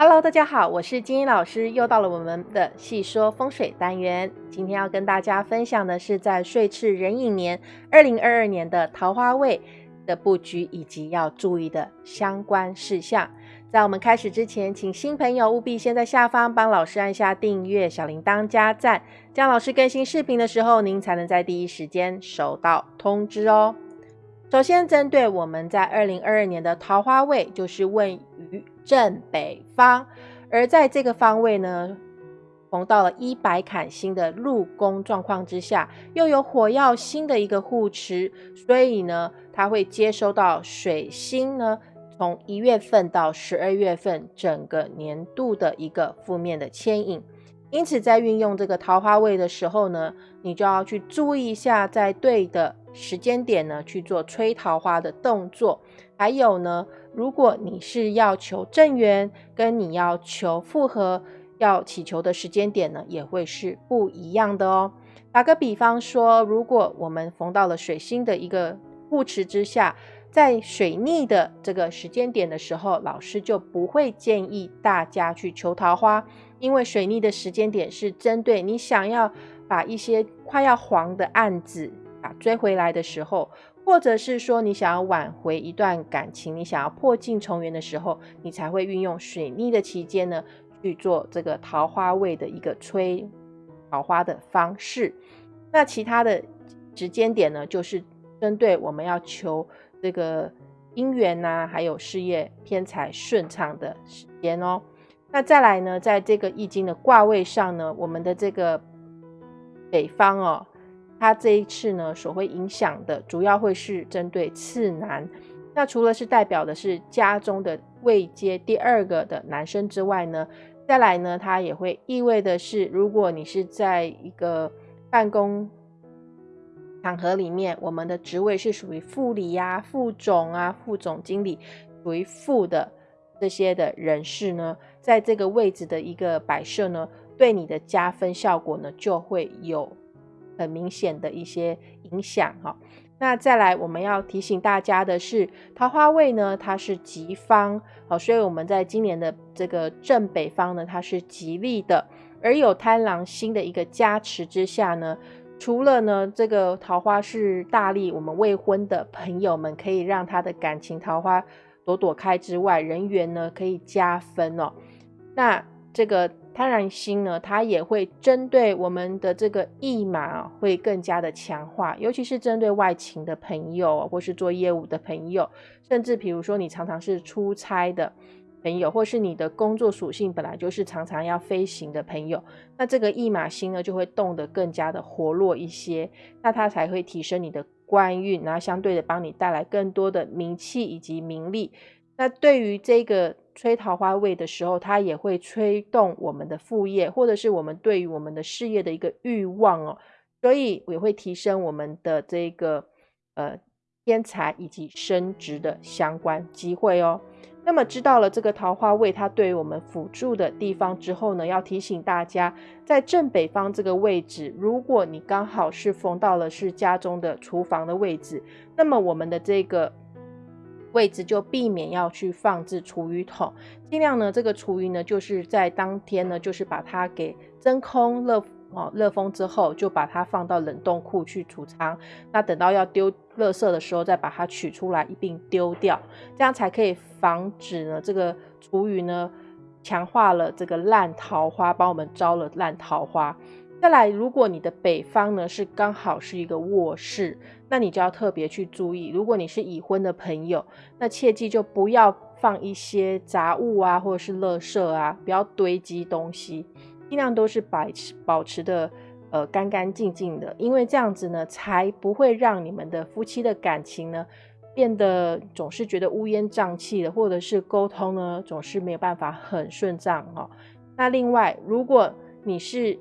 Hello，大家好，我是金英老师，又到了我们的细说风水单元。今天要跟大家分享的是在岁次壬寅年二零二二年的桃花位的布局以及要注意的相关事项。在我们开始之前，请新朋友务必先在下方帮老师按下订阅、小铃铛加赞，这样老师更新视频的时候，您才能在第一时间收到通知哦。首先，针对我们在二零二二年的桃花位，就是位于正北方，而在这个方位呢，逢到了一百坎星的入宫状况之下，又有火曜星的一个护持，所以呢，它会接收到水星呢，从一月份到十二月份整个年度的一个负面的牵引。因此，在运用这个桃花位的时候呢，你就要去注意一下，在对的时间点呢去做吹桃花的动作。还有呢，如果你是要求正缘，跟你要求复合，要祈求的时间点呢，也会是不一样的哦。打个比方说，如果我们逢到了水星的一个护持之下，在水逆的这个时间点的时候，老师就不会建议大家去求桃花。因为水逆的时间点是针对你想要把一些快要黄的案子追回来的时候，或者是说你想要挽回一段感情，你想要破镜重圆的时候，你才会运用水逆的期间呢去做这个桃花位的一个催桃花的方式。那其他的时间点呢，就是针对我们要求这个姻缘呐，还有事业偏财顺畅的时间哦。那再来呢，在这个易经的卦位上呢，我们的这个北方哦，它这一次呢所会影响的主要会是针对次男。那除了是代表的是家中的位阶第二个的男生之外呢，再来呢，它也会意味的是，如果你是在一个办公场合里面，我们的职位是属于副理呀、副总啊、副总经理，属于副的。这些的人士呢，在这个位置的一个摆设呢，对你的加分效果呢，就会有很明显的一些影响哈。那再来，我们要提醒大家的是，桃花位呢，它是吉方，好，所以我们在今年的这个正北方呢，它是吉利的，而有贪狼星的一个加持之下呢，除了呢这个桃花是大利，我们未婚的朋友们可以让他的感情桃花。朵朵开之外，人缘呢可以加分哦。那这个贪婪心呢，它也会针对我们的这个驿马会更加的强化，尤其是针对外勤的朋友，或是做业务的朋友，甚至比如说你常常是出差的朋友，或是你的工作属性本来就是常常要飞行的朋友，那这个驿马星呢就会动得更加的活络一些，那它才会提升你的。官运，然后相对的帮你带来更多的名气以及名利。那对于这个吹桃花位的时候，它也会吹动我们的副业，或者是我们对于我们的事业的一个欲望哦。所以也会提升我们的这个呃天才以及升职的相关机会哦。那么知道了这个桃花位它对于我们辅助的地方之后呢，要提醒大家，在正北方这个位置，如果你刚好是逢到了是家中的厨房的位置，那么我们的这个位置就避免要去放置厨余桶，尽量呢这个厨余呢就是在当天呢就是把它给真空热。哦，热风之后就把它放到冷冻库去储藏。那等到要丢垃圾的时候，再把它取出来一并丢掉，这样才可以防止呢这个厨余呢强化了这个烂桃花，帮我们招了烂桃花。再来，如果你的北方呢是刚好是一个卧室，那你就要特别去注意。如果你是已婚的朋友，那切记就不要放一些杂物啊，或者是垃圾啊，不要堆积东西。尽量都是保持保持的呃干干净净的，因为这样子呢，才不会让你们的夫妻的感情呢变得总是觉得乌烟瘴气的，或者是沟通呢总是没有办法很顺畅哦。那另外，如果你是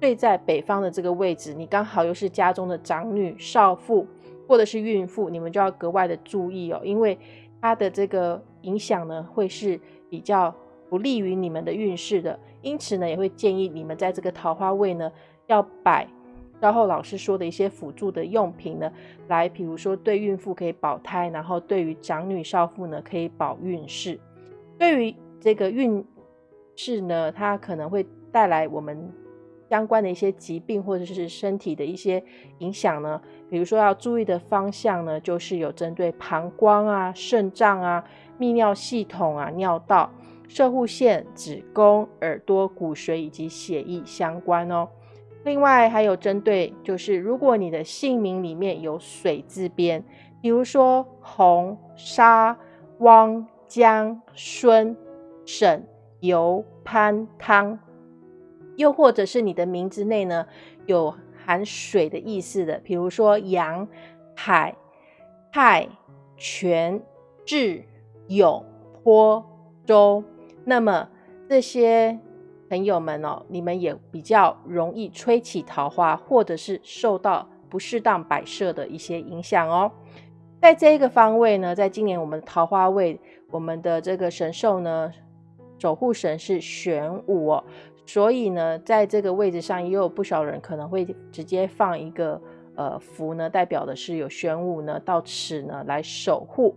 睡在北方的这个位置，你刚好又是家中的长女、少妇或者是孕妇，你们就要格外的注意哦，因为它的这个影响呢会是比较不利于你们的运势的。因此呢，也会建议你们在这个桃花位呢，要摆稍后老师说的一些辅助的用品呢，来，比如说对孕妇可以保胎，然后对于长女少妇呢可以保运势。对于这个运势呢，它可能会带来我们相关的一些疾病或者是身体的一些影响呢。比如说要注意的方向呢，就是有针对膀胱啊、肾脏啊、泌尿系统啊、尿道、射护腺、子宫、耳朵、骨髓以及血液相关哦。另外还有针对，就是如果你的姓名里面有水字边，比如说洪、沙、汪、江、孙、沈、游、潘、汤，又或者是你的名字内呢有含水的意思的，比如说杨、海、泰、泉、智、勇、坡、周，那么这些。朋友们哦，你们也比较容易吹起桃花，或者是受到不适当摆设的一些影响哦。在这一个方位呢，在今年我们桃花位，我们的这个神兽呢，守护神是玄武哦，所以呢，在这个位置上也有不少人可能会直接放一个呃符呢，代表的是有玄武呢到此呢来守护。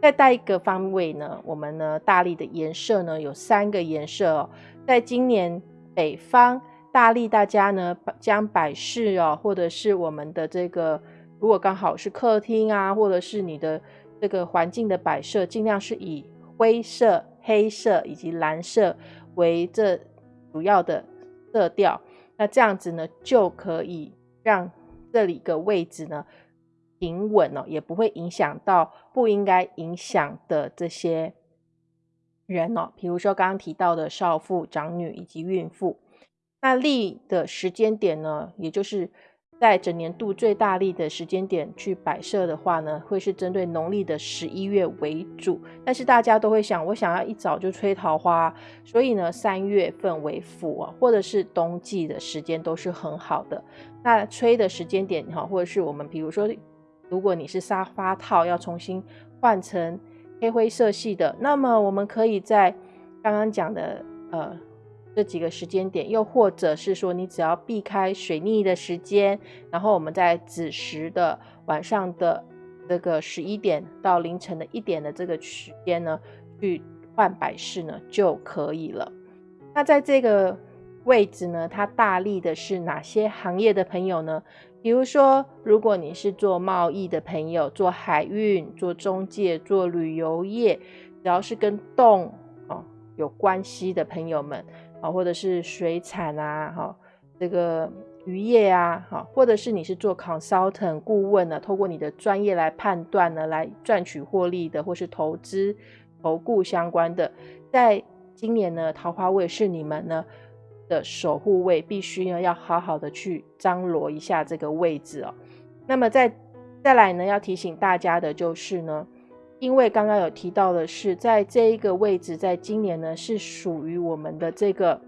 再带一个方位呢，我们呢大力的颜色呢有三个颜色哦。在今年北方大力，大家呢将摆饰哦，或者是我们的这个，如果刚好是客厅啊，或者是你的这个环境的摆设，尽量是以灰色、黑色以及蓝色为这主要的色调。那这样子呢，就可以让这里个位置呢平稳哦，也不会影响到不应该影响的这些。人哦，比如说刚刚提到的少妇、长女以及孕妇，那立的时间点呢，也就是在整年度最大力的时间点去摆设的话呢，会是针对农历的十一月为主。但是大家都会想，我想要一早就吹桃花，所以呢，三月份为辅啊，或者是冬季的时间都是很好的。那吹的时间点哈，或者是我们比如说，如果你是沙发套要重新换成。黑灰色系的，那么我们可以在刚刚讲的呃这几个时间点，又或者是说你只要避开水逆的时间，然后我们在子时的晚上的这个十一点到凌晨的一点的这个时间呢，去换百事呢就可以了。那在这个位置呢，它大力的是哪些行业的朋友呢？比如说，如果你是做贸易的朋友，做海运、做中介、做旅游业，只要是跟动啊有关系的朋友们啊，或者是水产啊，哈，这个渔业啊，哈，或者是你是做 consultant 顾问呢，透过你的专业来判断呢，来赚取获利的，或是投资、投顾相关的，在今年呢，桃花位是你们呢。的守护位必须呢要好好的去张罗一下这个位置哦。那么再再来呢，要提醒大家的就是呢，因为刚刚有提到的是，在这一个位置，在今年呢是属于我们的这个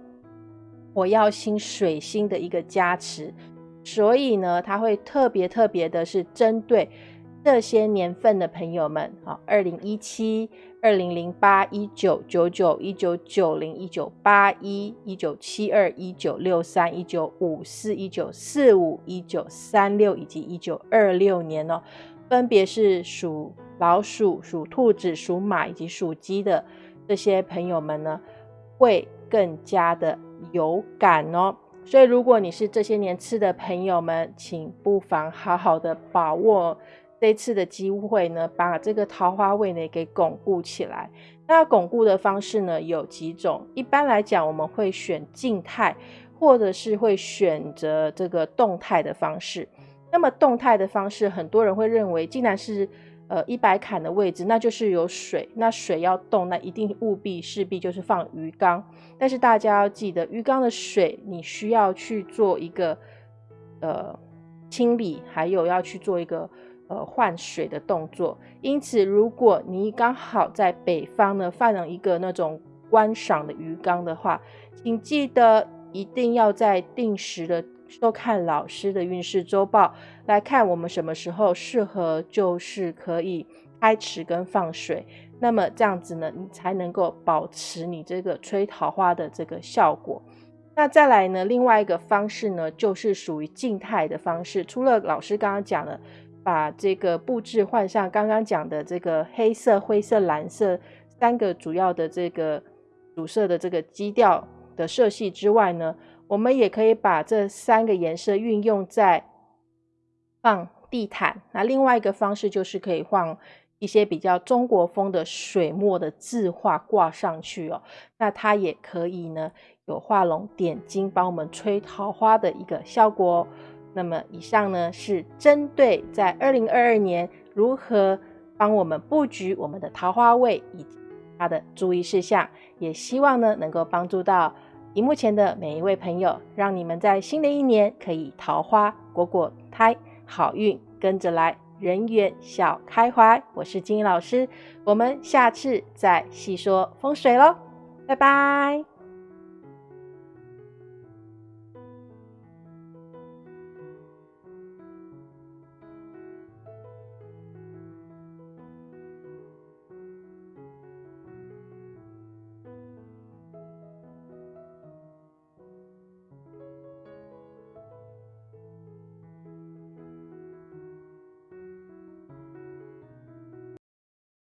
火耀星水星的一个加持，所以呢，它会特别特别的是针对这些年份的朋友们啊，二零一七。二零零八一九九九一九九零一九八一一九七二一九六三一九五四一九四五一九三六以及一九二六年哦，分别是属老鼠、属兔子、属马以及属鸡的这些朋友们呢，会更加的有感哦。所以，如果你是这些年吃的朋友们，请不妨好好的把握。这次的机会呢，把这个桃花位呢给巩固起来。那巩固的方式呢有几种？一般来讲，我们会选静态，或者是会选择这个动态的方式。那么动态的方式，很多人会认为，竟然是呃一百坎的位置，那就是有水，那水要动，那一定务必势必就是放鱼缸。但是大家要记得，鱼缸的水你需要去做一个呃清理，还有要去做一个。呃，换水的动作。因此，如果你刚好在北方呢，放了一个那种观赏的鱼缸的话，请记得一定要在定时的收看老师的运势周报，来看我们什么时候适合，就是可以开池跟放水。那么这样子呢，你才能够保持你这个吹桃花的这个效果。那再来呢，另外一个方式呢，就是属于静态的方式。除了老师刚刚讲的。把这个布置换上刚刚讲的这个黑色、灰色、蓝色三个主要的这个主色的这个基调的色系之外呢，我们也可以把这三个颜色运用在放地毯。那另外一个方式就是可以放一些比较中国风的水墨的字画挂上去哦。那它也可以呢有画龙点睛，帮我们吹桃花的一个效果。那么以上呢是针对在二零二二年如何帮我们布局我们的桃花位以及它的注意事项，也希望呢能够帮助到屏幕前的每一位朋友，让你们在新的一年可以桃花果果胎，好运跟着来，人缘笑开怀。我是金老师，我们下次再细说风水喽，拜拜。